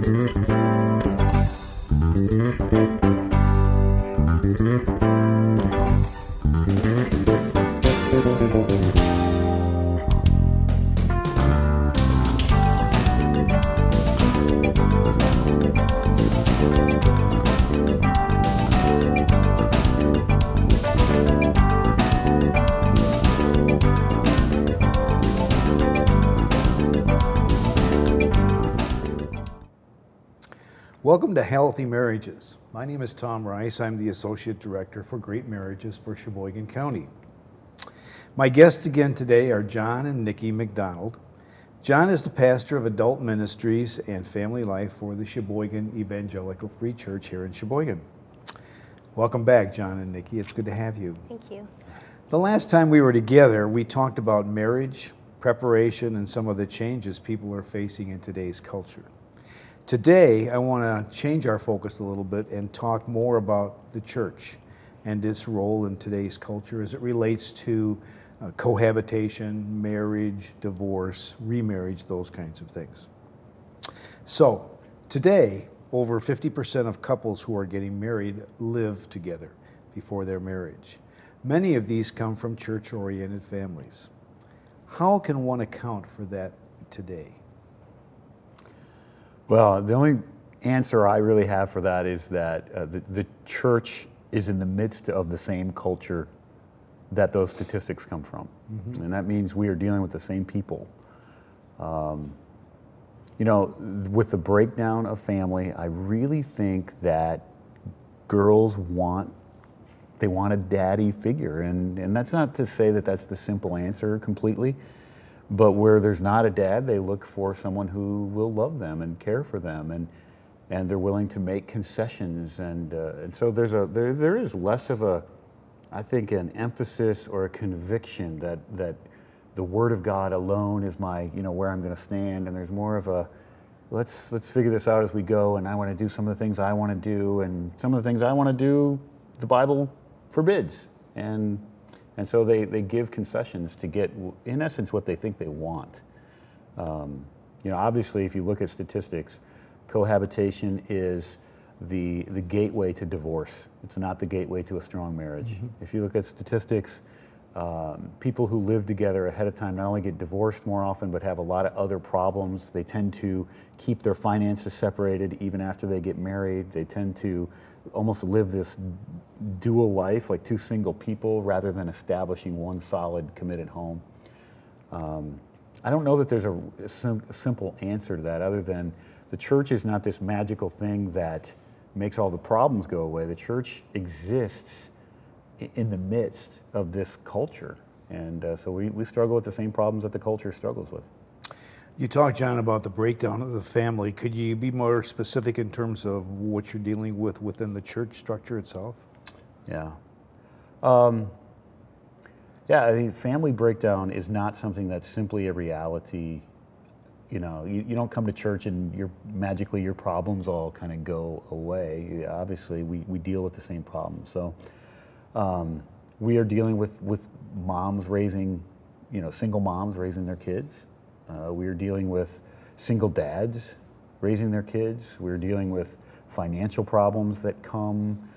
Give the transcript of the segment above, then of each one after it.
To Healthy Marriages. My name is Tom Rice. I'm the Associate Director for Great Marriages for Sheboygan County. My guests again today are John and Nikki McDonald. John is the pastor of adult ministries and family life for the Sheboygan Evangelical Free Church here in Sheboygan. Welcome back, John and Nikki. It's good to have you. Thank you. The last time we were together, we talked about marriage, preparation, and some of the changes people are facing in today's culture. Today, I want to change our focus a little bit and talk more about the church and its role in today's culture as it relates to uh, cohabitation, marriage, divorce, remarriage, those kinds of things. So, today, over 50% of couples who are getting married live together before their marriage. Many of these come from church oriented families. How can one account for that today? Well, the only answer I really have for that is that uh, the, the church is in the midst of the same culture that those statistics come from. Mm-hmm. And that means we are dealing with the same people. Um, you know, with the breakdown of family, I really think that girls want they want a daddy figure and, and that's not to say that that's the simple answer completely but where there's not a dad, they look for someone who will love them and care for them, and and they're willing to make concessions. And uh, and so there's a there there is less of a, I think, an emphasis or a conviction that that the Word of God alone is my you know where I'm going to stand, and there's more of a let's let's figure this out as we go. And I want to do some of the things I want to do, and some of the things I want to do, the Bible forbids. And and so they, they give concessions to get, in essence, what they think they want. Um, you know, obviously, if you look at statistics, cohabitation is the, the gateway to divorce. It's not the gateway to a strong marriage. Mm-hmm. If you look at statistics, um, people who live together ahead of time not only get divorced more often, but have a lot of other problems. They tend to keep their finances separated even after they get married. They tend to almost live this dual life, like two single people, rather than establishing one solid, committed home. Um, I don't know that there's a, sim simple answer to that other than the church is not this magical thing that makes all the problems go away. The church exists in the midst of this culture. And uh, so we, we struggle with the same problems that the culture struggles with. You talked, John, about the breakdown of the family. Could you be more specific in terms of what you're dealing with within the church structure itself? Yeah. Um, yeah, I mean, family breakdown is not something that's simply a reality. You know, you, you don't come to church and your magically your problems all kind of go away. Obviously, we, we deal with the same problems. So um, we are dealing with, with moms raising, you know, single moms raising their kids. Uh, we are dealing with single dads raising their kids. We're dealing with financial problems that come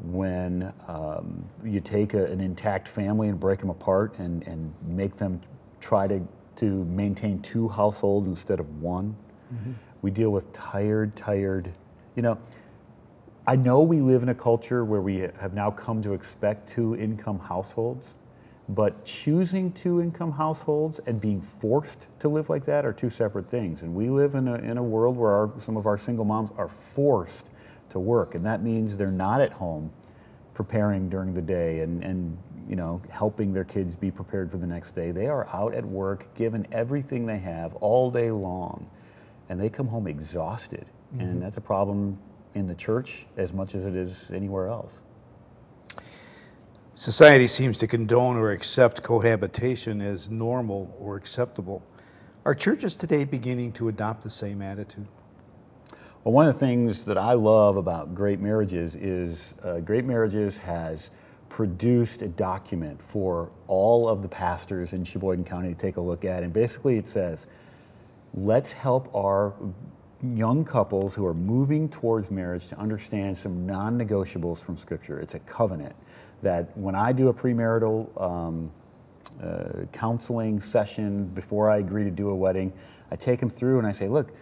when um, you take a, an intact family and break them apart and, and make them try to, to maintain two households instead of one. Mm-hmm. We deal with tired, tired, you know, I know we live in a culture where we have now come to expect two income households, but choosing two income households and being forced to live like that are two separate things. And we live in a, in a world where our, some of our single moms are forced to work, and that means they're not at home preparing during the day and, and you know, helping their kids be prepared for the next day. They are out at work, given everything they have all day long, and they come home exhausted. Mm-hmm. And that's a problem in the church as much as it is anywhere else. Society seems to condone or accept cohabitation as normal or acceptable. Are churches today beginning to adopt the same attitude? Well, one of the things that I love about Great Marriages is uh, Great Marriages has produced a document for all of the pastors in Sheboygan County to take a look at. And basically it says, let's help our young couples who are moving towards marriage to understand some non-negotiables from Scripture. It's a covenant that when I do a premarital um, uh, counseling session before I agree to do a wedding, I take them through and I say, look,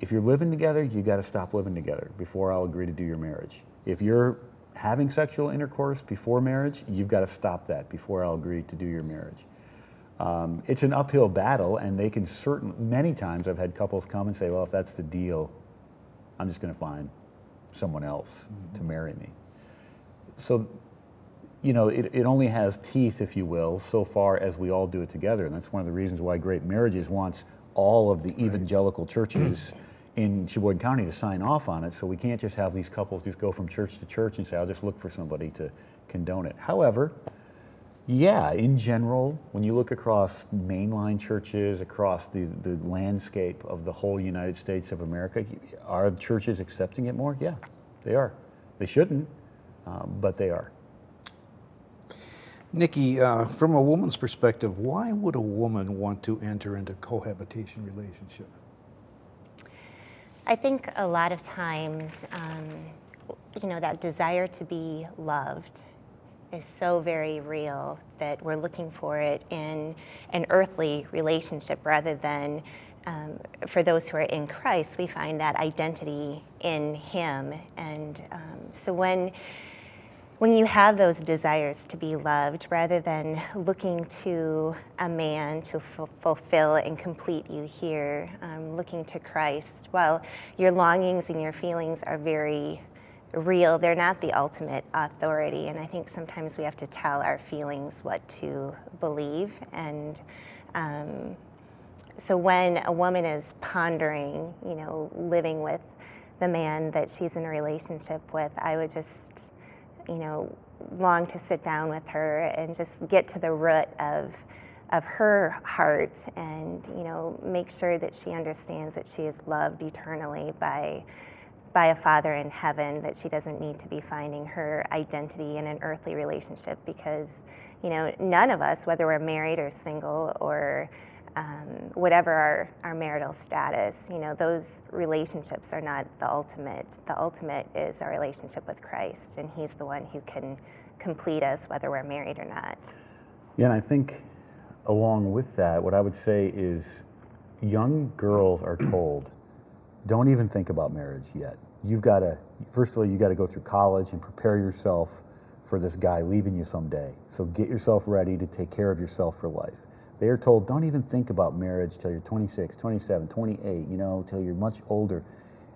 if you're living together, you got to stop living together before I'll agree to do your marriage. If you're having sexual intercourse before marriage, you've got to stop that before I'll agree to do your marriage. Um, it's an uphill battle, and they can certain many times I've had couples come and say, "Well, if that's the deal, I'm just going to find someone else mm-hmm. to marry me." So, you know, it, it only has teeth, if you will, so far as we all do it together, and that's one of the reasons why Great Marriages wants all of the right. evangelical churches. in Sheboygan County to sign off on it, so we can't just have these couples just go from church to church and say, I'll just look for somebody to condone it. However, yeah, in general, when you look across mainline churches, across the, the landscape of the whole United States of America, are churches accepting it more? Yeah, they are. They shouldn't, um, but they are. Nikki, uh, from a woman's perspective, why would a woman want to enter into cohabitation relationship? I think a lot of times, um, you know, that desire to be loved is so very real that we're looking for it in an earthly relationship rather than um, for those who are in Christ, we find that identity in Him. And um, so when when you have those desires to be loved, rather than looking to a man to fulfill and complete you here, um, looking to Christ, while your longings and your feelings are very real. They're not the ultimate authority. And I think sometimes we have to tell our feelings what to believe. And um, so when a woman is pondering, you know, living with the man that she's in a relationship with, I would just, you know, long to sit down with her and just get to the root of of her heart and you know make sure that she understands that she is loved eternally by by a father in heaven that she doesn't need to be finding her identity in an earthly relationship because you know none of us whether we're married or single or um, whatever our, our marital status you know those relationships are not the ultimate. The ultimate is our relationship with christ and he's the one who can complete us whether we're married or not. Yeah and i think along with that what i would say is young girls are told don't even think about marriage yet. You've got to, first of all, you got to go through college and prepare yourself for this guy leaving you someday. So get yourself ready to take care of yourself for life. They are told, don't even think about marriage till you're 26, 27, 28, you know, till you're much older.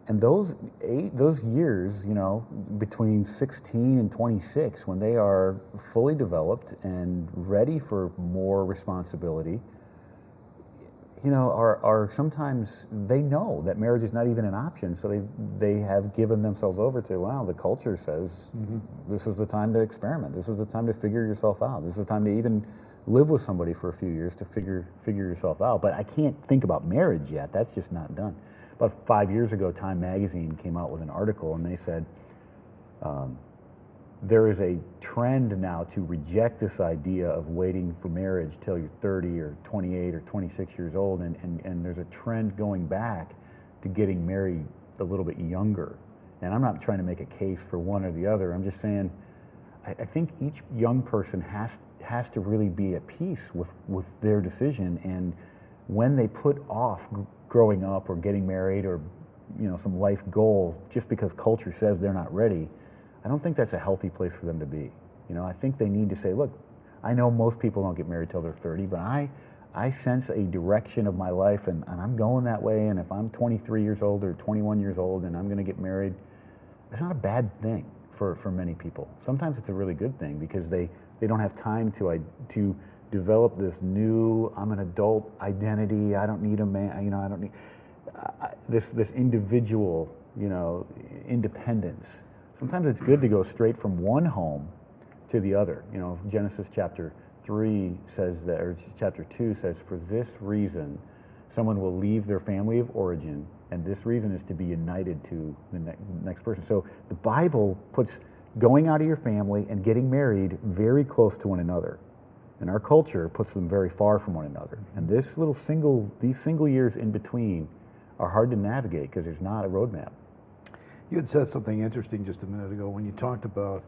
And those eight, those years, you know, between 16 and 26, when they are fully developed and ready for more responsibility, you know, are, are sometimes they know that marriage is not even an option, so they they have given themselves over to wow, the culture says mm-hmm. this is the time to experiment, this is the time to figure yourself out, this is the time to even live with somebody for a few years to figure figure yourself out. But I can't think about marriage yet; that's just not done. About five years ago, Time Magazine came out with an article, and they said. Um, there is a trend now to reject this idea of waiting for marriage till you're 30 or 28 or 26 years old, and, and, and there's a trend going back to getting married a little bit younger. And I'm not trying to make a case for one or the other. I'm just saying, I, I think each young person has has to really be at peace with with their decision. And when they put off growing up or getting married or you know some life goals just because culture says they're not ready, I don't think that's a healthy place for them to be. You know, I think they need to say, look, I know most people don't get married till they're 30, but I, I sense a direction of my life and, and I'm going that way. And if I'm 23 years old or 21 years old and I'm going to get married, it's not a bad thing for, for many people. Sometimes it's a really good thing because they, they don't have time to, to develop this new, I'm an adult identity. I don't need a man, you know, I don't need uh, this, this individual, you know, independence sometimes it's good to go straight from one home to the other. You know, Genesis chapter 3 says that, or chapter 2 says, for this reason, someone will leave their family of origin, and this reason is to be united to the ne next person. So the Bible puts going out of your family and getting married very close to one another. And our culture puts them very far from one another. And this little single, these single years in between are hard to navigate because there's not a roadmap. You had said something interesting just a minute ago when you talked about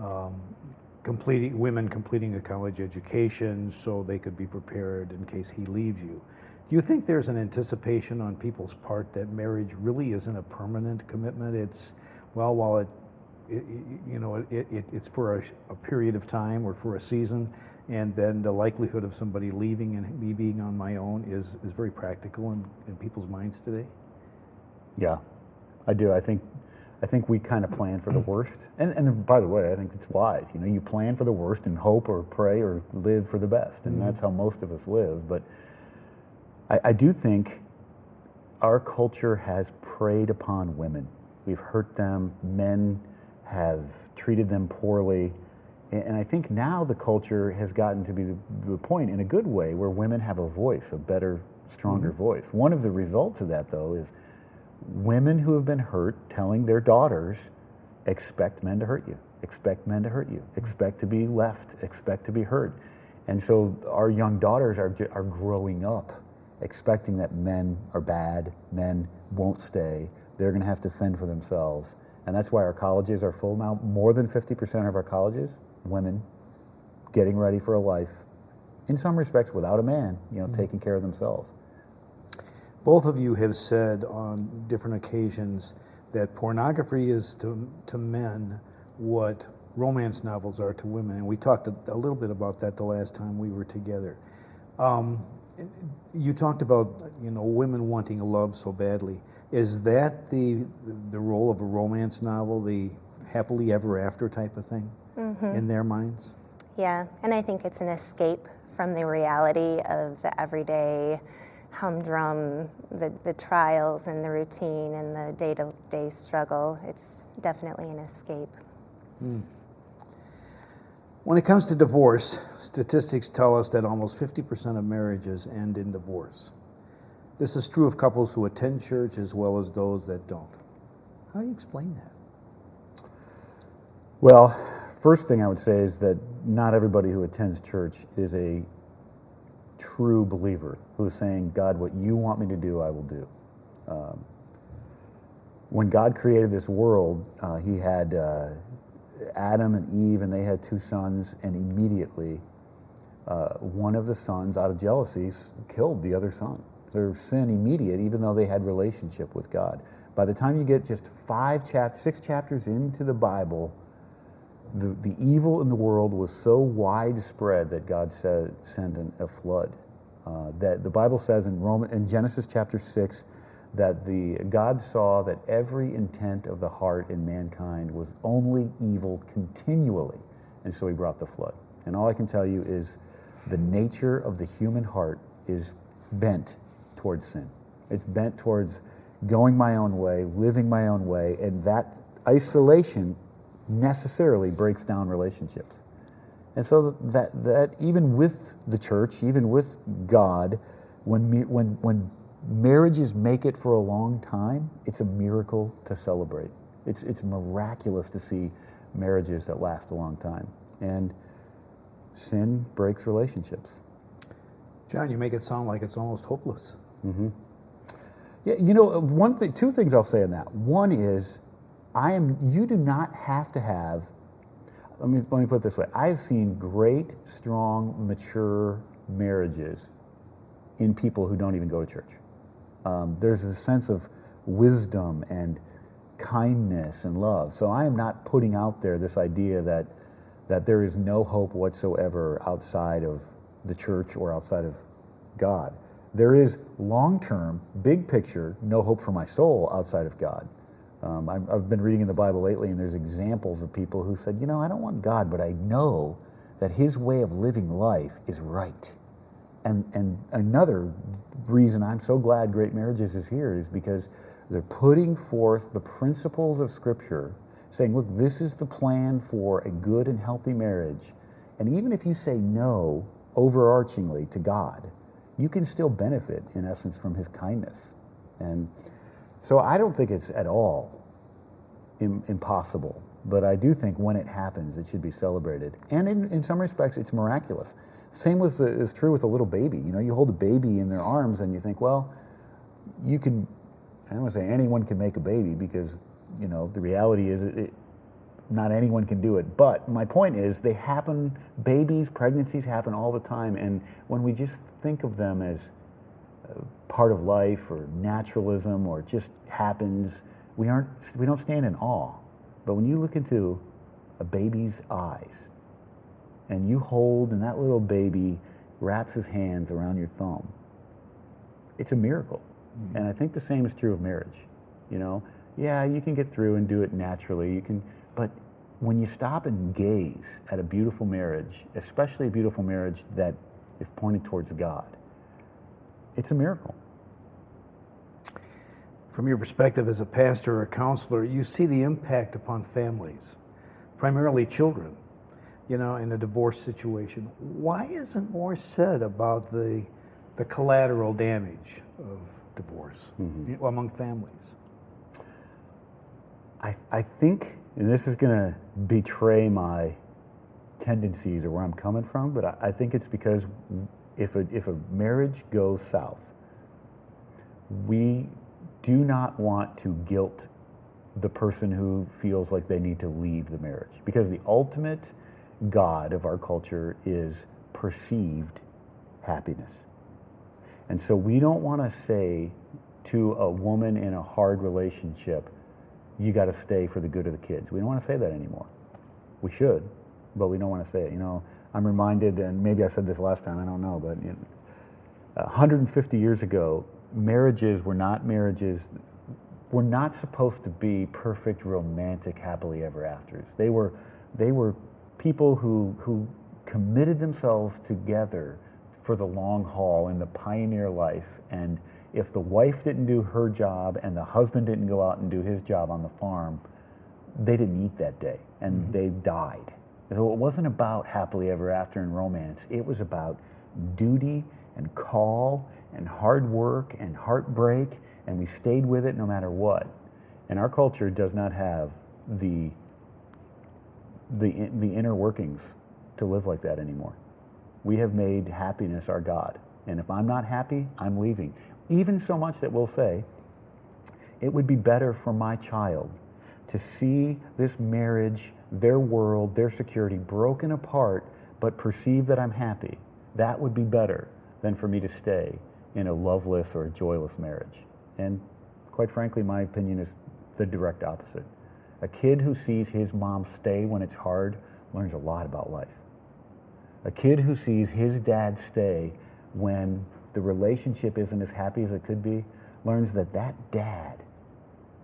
um, completing women completing a college education so they could be prepared in case he leaves you. Do you think there's an anticipation on people's part that marriage really isn't a permanent commitment? It's well, while it, it you know, it, it, it's for a, a period of time or for a season, and then the likelihood of somebody leaving and me being on my own is, is very practical in, in people's minds today. Yeah, I do. I think I think we kind of plan for the worst. And, and by the way, I think it's wise. You know, you plan for the worst and hope or pray or live for the best. And mm-hmm. that's how most of us live. But I, I do think our culture has preyed upon women. We've hurt them. Men have treated them poorly. And I think now the culture has gotten to be the, the point in a good way where women have a voice, a better, stronger mm-hmm. voice. One of the results of that, though, is women who have been hurt telling their daughters, expect men to hurt you, expect men to hurt you, expect to be left, expect to be hurt. And so our young daughters are, are growing up expecting that men are bad, men won't stay, they're going to have to fend for themselves. And that's why our colleges are full now. More than 50% of our colleges, women getting ready for a life, in some respects without a man, you know, mm-hmm. taking care of themselves. Both of you have said on different occasions that pornography is to, to men what romance novels are to women. And we talked a, a little bit about that the last time we were together. Um, you talked about you know women wanting love so badly. Is that the the role of a romance novel, the happily ever after type of thing, mm-hmm. in their minds? Yeah, and I think it's an escape from the reality of the everyday humdrum, the, the trials and the routine and the day to day struggle. It's definitely an escape. Mm. When it comes to divorce, statistics tell us that almost 50% of marriages end in divorce. This is true of couples who attend church as well as those that don't. How do you explain that? Well, first thing I would say is that not everybody who attends church is a true believer who is saying, God, what you want me to do, I will do. Um, when God created this world, uh, He had uh, Adam and Eve, and they had two sons, and immediately uh, one of the sons, out of jealousy, killed the other son. Their sin immediate, even though they had relationship with God. By the time you get just five chapters, six chapters into the Bible, the, the evil in the world was so widespread that God said, sent an, a flood. Uh, that the Bible says in Roman, in Genesis chapter six, that the God saw that every intent of the heart in mankind was only evil continually, and so He brought the flood. And all I can tell you is, the nature of the human heart is bent towards sin. It's bent towards going my own way, living my own way, and that isolation necessarily breaks down relationships. And so that, that even with the church, even with God, when, when, when marriages make it for a long time, it's a miracle to celebrate. It's, it's miraculous to see marriages that last a long time. And sin breaks relationships. John, you make it sound like it's almost hopeless. Mm-hmm. Yeah, you know, one thing, two things I'll say on that. One is I am, you do not have to have, let me, let me put it this way. I've seen great, strong, mature marriages in people who don't even go to church. Um, there's a sense of wisdom and kindness and love. So I am not putting out there this idea that, that there is no hope whatsoever outside of the church or outside of God. There is long term, big picture, no hope for my soul outside of God. Um, I've, I've been reading in the Bible lately, and there's examples of people who said, you know, I don't want God, but I know that His way of living life is right. And, and another reason I'm so glad Great Marriages is here is because they're putting forth the principles of Scripture, saying, look, this is the plan for a good and healthy marriage. And even if you say no overarchingly to God, you can still benefit, in essence, from His kindness. And so I don't think it's at all Im- impossible, but I do think when it happens, it should be celebrated. And in, in some respects, it's miraculous. Same with the, is true with a little baby. You know, you hold a baby in their arms and you think, well, you can I don't want to say anyone can make a baby because, you know, the reality is it, it, not anyone can do it. But my point is, they happen, babies, pregnancies happen all the time. And when we just think of them as part of life or naturalism or it just happens, we, aren't, we don't stand in awe. But when you look into a baby's eyes and you hold, and that little baby wraps his hands around your thumb, it's a miracle. Mm-hmm. And I think the same is true of marriage. You know, yeah, you can get through and do it naturally. You can, but when you stop and gaze at a beautiful marriage, especially a beautiful marriage that is pointed towards God, it's a miracle. From your perspective as a pastor or a counselor, you see the impact upon families, primarily children, you know, in a divorce situation. Why isn't more said about the, the collateral damage of divorce mm-hmm. among families? I, I think, and this is going to betray my tendencies or where I'm coming from, but I, I think it's because if a, if a marriage goes south, we do not want to guilt the person who feels like they need to leave the marriage because the ultimate God of our culture is perceived happiness. And so we don't want to say to a woman in a hard relationship, you got to stay for the good of the kids. We don't want to say that anymore. We should, but we don't want to say it. You know, I'm reminded, and maybe I said this last time, I don't know, but you know, 150 years ago, marriages were not marriages, were not supposed to be perfect, romantic, happily ever afters. They were, they were people who, who committed themselves together for the long haul in the pioneer life and if the wife didn't do her job and the husband didn't go out and do his job on the farm, they didn't eat that day and mm-hmm. they died. So it wasn't about happily ever after and romance. It was about duty and call and hard work and heartbreak, and we stayed with it no matter what. And our culture does not have the the the inner workings to live like that anymore. We have made happiness our god. And if I'm not happy, I'm leaving. Even so much that we'll say, it would be better for my child to see this marriage, their world, their security broken apart, but perceive that I'm happy. That would be better than for me to stay in a loveless or a joyless marriage. And quite frankly, my opinion is the direct opposite. A kid who sees his mom stay when it's hard learns a lot about life. A kid who sees his dad stay when the relationship isn't as happy as it could be, learns that that dad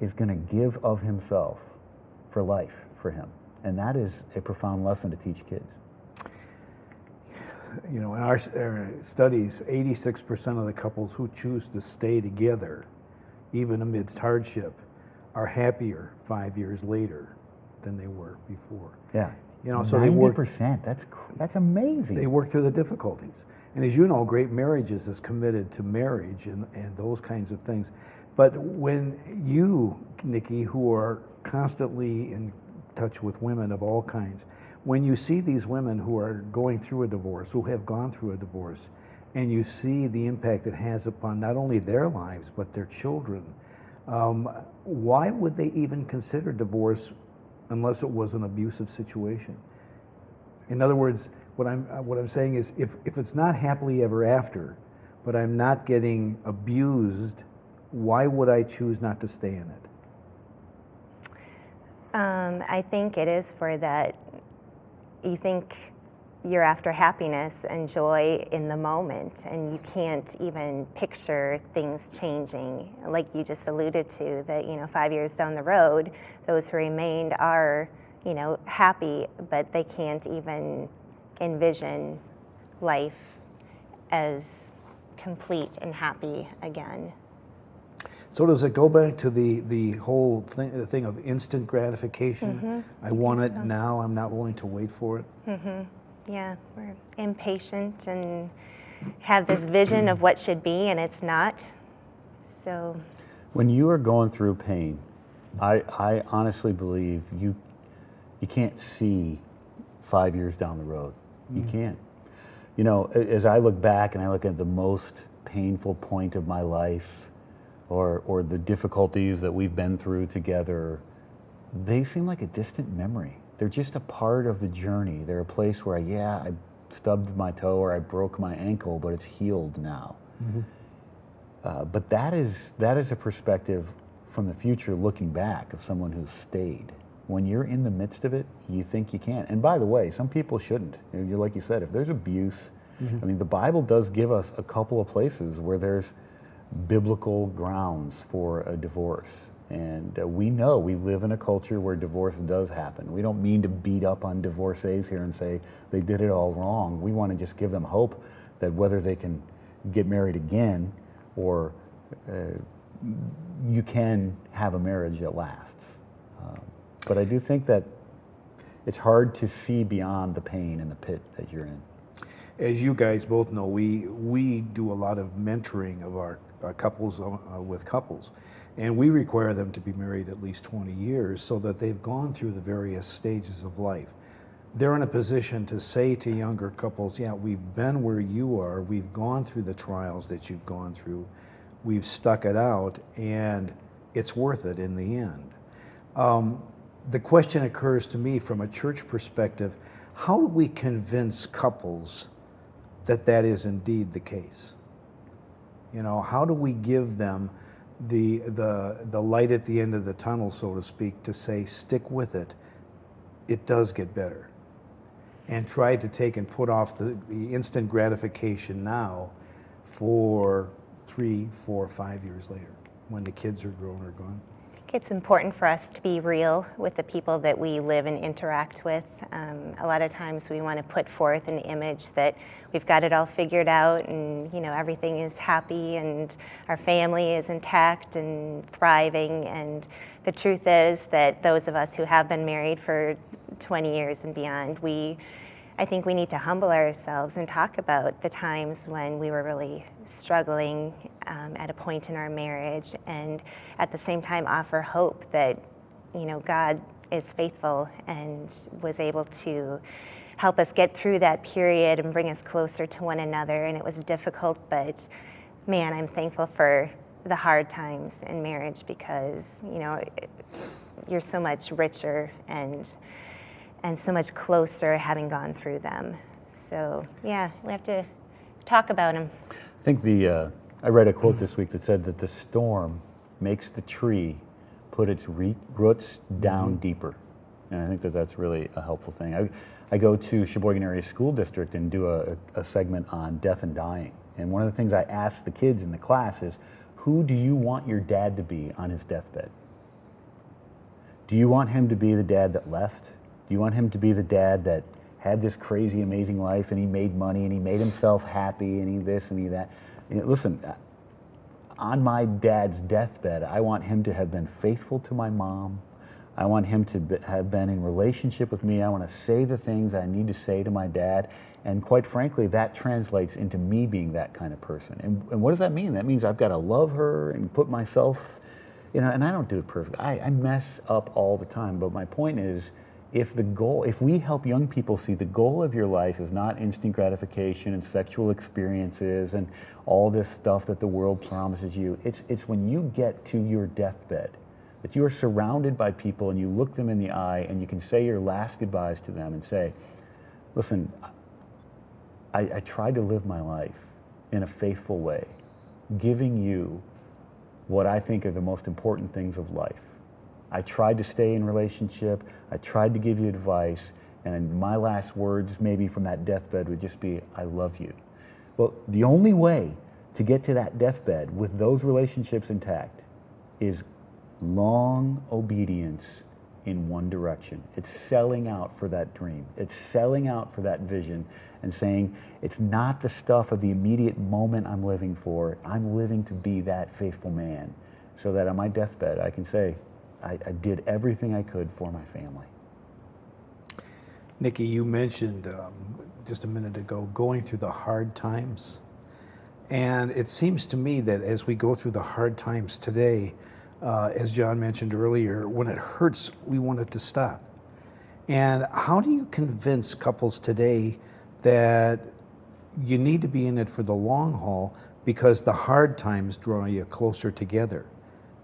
is going to give of himself for life for him. And that is a profound lesson to teach kids. You know, in our studies, 86% of the couples who choose to stay together, even amidst hardship, are happier five years later than they were before. Yeah. You know, so 90%, they work, that's, that's amazing. They work through the difficulties. And as you know, Great Marriages is committed to marriage and, and those kinds of things. But when you, Nikki, who are constantly in touch with women of all kinds, when you see these women who are going through a divorce, who have gone through a divorce, and you see the impact it has upon not only their lives, but their children, um, why would they even consider divorce unless it was an abusive situation? In other words, what I'm, uh, what I'm saying is if, if it's not happily ever after, but I'm not getting abused, why would I choose not to stay in it? Um, I think it is for that you think you're after happiness and joy in the moment, and you can't even picture things changing. Like you just alluded to, that you know, five years down the road, those who remained are, you know, happy, but they can't even envision life as complete and happy again. So does it go back to the, the whole thing, the thing of instant gratification? Mm-hmm. I want it so. now, I'm not willing to wait for it? Mm-hmm. Yeah, we're impatient and have this vision of what should be and it's not. So when you are going through pain, I, I honestly believe you you can't see five years down the road. You mm. can't. You know, as I look back and I look at the most painful point of my life, or, or the difficulties that we've been through together, they seem like a distant memory. They're just a part of the journey. They're a place where, yeah, I stubbed my toe or I broke my ankle, but it's healed now. Uh, but that is, that is a perspective from the future looking back of someone who's stayed. When you're in the midst of it, you think you can't. And by the way, some people shouldn't. You know, like you said, if there's abuse, I mean, the Bible does give us a couple of places where there's biblical grounds for a divorce. And uh, we know we live in a culture where divorce does happen. We don't mean to beat up on divorcees here and say they did it all wrong. We want to just give them hope that whether they can get married again or uh, you can have a marriage that lasts. Um, but I do think that it's hard to see beyond the pain and the pit that you're in. As you guys both know, we, we do a lot of mentoring of our uh, couples uh, with couples. And we require them to be married at least 20 years so that they've gone through the various stages of life. They're in a position to say to younger couples, yeah, we've been where you are, we've gone through the trials that you've gone through, we've stuck it out, and it's worth it in the end. Um, the question occurs to me from a church perspective how do we convince couples that that is indeed the case? You know, how do we give them the, the, the light at the end of the tunnel, so to speak, to say, stick with it, it does get better? And try to take and put off the, the instant gratification now for three, four, five years later when the kids are grown or gone. It's important for us to be real with the people that we live and interact with. Um, a lot of times we want to put forth an image that we've got it all figured out and you know everything is happy and our family is intact and thriving and the truth is that those of us who have been married for 20 years and beyond, we I think we need to humble ourselves and talk about the times when we were really struggling um, at a point in our marriage, and at the same time offer hope that, you know, God is faithful and was able to help us get through that period and bring us closer to one another. And it was difficult, but man, I'm thankful for the hard times in marriage because, you know, you're so much richer and and so much closer having gone through them. So yeah, we have to talk about them. I think the, uh, I read a quote this week that said that the storm makes the tree put its re- roots down deeper. And I think that that's really a helpful thing. I, I go to Sheboygan Area School District and do a, a segment on death and dying. And one of the things I ask the kids in the class is, who do you want your dad to be on his deathbed? Do you want him to be the dad that left? Do you want him to be the dad that had this crazy, amazing life and he made money and he made himself happy and he this and he that? Listen, uh, on my dad's deathbed, I want him to have been faithful to my mom. I want him to be, have been in relationship with me. I want to say the things I need to say to my dad. And quite frankly, that translates into me being that kind of person. And, and what does that mean? That means I've got to love her and put myself, you know, and I don't do it perfectly. I, I mess up all the time. But my point is, if the goal, if we help young people see the goal of your life is not instant gratification and sexual experiences and all this stuff that the world promises you, it's, it's when you get to your deathbed that you are surrounded by people and you look them in the eye and you can say your last goodbyes to them and say, listen, I, I tried to live my life in a faithful way, giving you what I think are the most important things of life. I tried to stay in relationship. I tried to give you advice. And my last words, maybe from that deathbed, would just be, I love you. Well, the only way to get to that deathbed with those relationships intact is long obedience in one direction. It's selling out for that dream. It's selling out for that vision and saying, it's not the stuff of the immediate moment I'm living for. I'm living to be that faithful man so that on my deathbed I can say, I, I did everything I could for my family. Nikki, you mentioned um, just a minute ago going through the hard times. And it seems to me that as we go through the hard times today, uh, as John mentioned earlier, when it hurts, we want it to stop. And how do you convince couples today that you need to be in it for the long haul, because the hard times draw you closer together.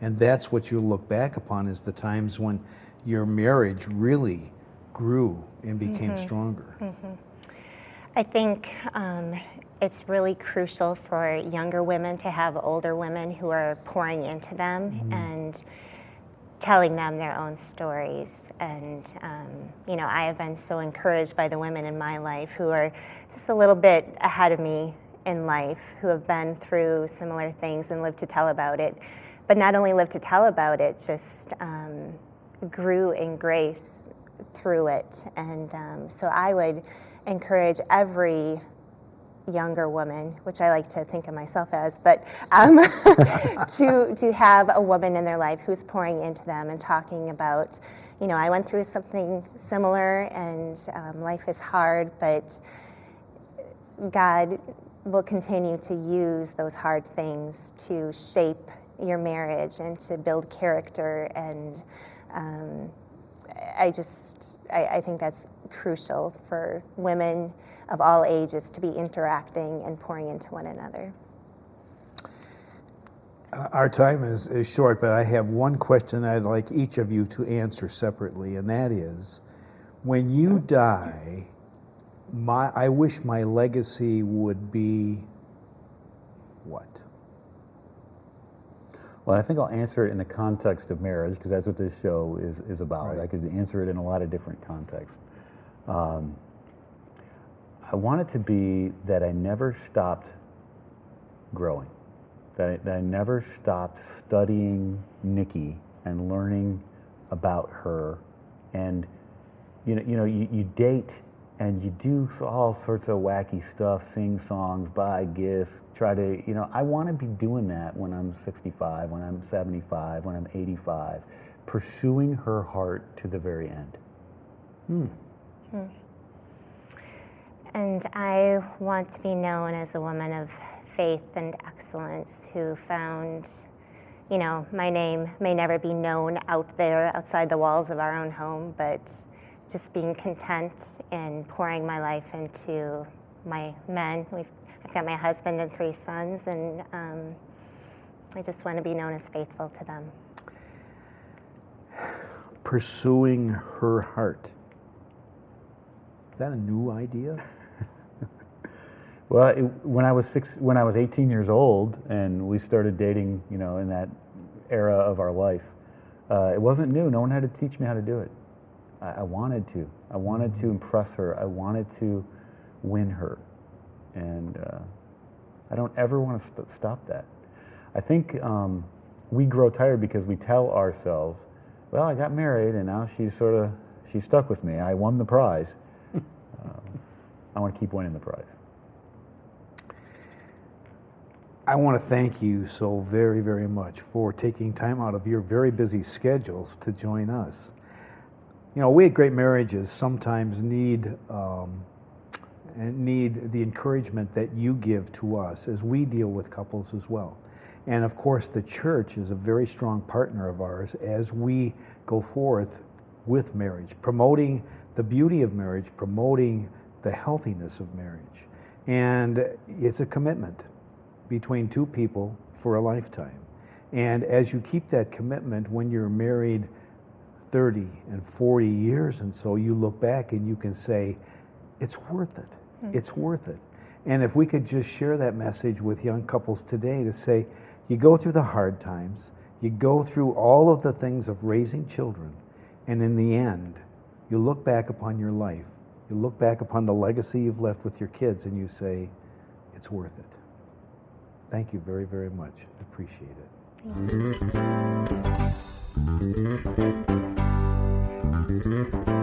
And that's what you'll look back upon is the times when your marriage really grew and became stronger. I think um, it's really crucial for younger women to have older women who are pouring into them and telling them their own stories. And, um, you know, I have been so encouraged by the women in my life who are just a little bit ahead of me in life, who have been through similar things and lived to tell about it. But not only lived to tell about it, just um, grew in grace through it. And um, so I would encourage every younger woman, which I like to think of myself as, but um, to to have a woman in their life who's pouring into them and talking about, you know, I went through something similar, and um, life is hard, but God will continue to use those hard things to shape your marriage and to build character and. Um, I just I, I, think that's crucial for women of all ages to be interacting and pouring into one another. Uh, our time is, is short, but I have one question I'd like each of you to answer separately, and that is when you die, my, I wish my legacy would be what? Well, I think I'll answer it in the context of marriage because that's what this show is, is about. Right. I could answer it in a lot of different contexts. Um, I want it to be that I never stopped growing, that I, that I never stopped studying Nikki and learning about her. And you know, you know, you, you date and you do all sorts of wacky stuff, sing songs, buy gifts, try to, you know, I want to be doing that when I'm 65, when I'm 75, when I'm 85, pursuing her heart to the very end. Hmm. Hmm. And I want to be known as a woman of faith and excellence who found, you know, my name may never be known out there outside the walls of our own home, but just being content and pouring my life into my men. We've, I've got my husband and three sons, and um, I just want to be known as faithful to them. Pursuing her heart. Is that a new idea? well, it, when I was six, when I was 18 years old, and we started dating, you know, in that era of our life, uh, it wasn't new. No one had to teach me how to do it. I, I wanted to. I wanted to impress her. I wanted to win her. And uh, I don't ever want to st stop that. I think um, we grow tired because we tell ourselves, well, I got married and now she's sort of, she's stuck with me. I won the prize. uh, I want to keep winning the prize. I want to thank you so very, very much for taking time out of your very busy schedules to join us. You know, we at Great Marriages sometimes need um, need the encouragement that you give to us as we deal with couples as well. And of course, the church is a very strong partner of ours as we go forth with marriage, promoting the beauty of marriage, promoting the healthiness of marriage. And it's a commitment between two people for a lifetime. And as you keep that commitment when you're married 30 and 40 years and so you look back and you can say, it's worth it. Mm. It's worth it. And if we could just share that message with young couples today to say, you go through the hard times, you go through all of the things of raising children, and in the end, you look back upon your life, you look back upon the legacy you've left with your kids, and you say, it's worth it. Thank you very, very much. Appreciate it. Thank you.